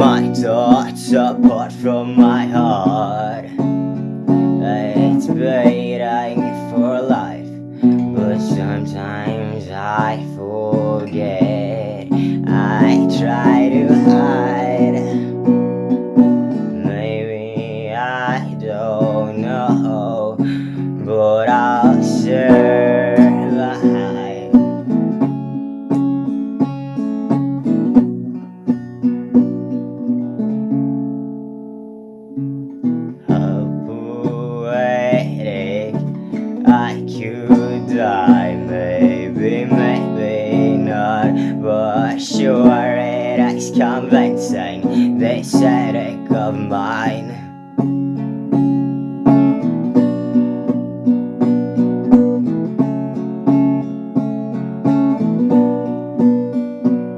thoughts apart from my heart. It's waiting for life But sometimes I forget I could die Maybe, maybe not. But sure it is convincing This headache of mine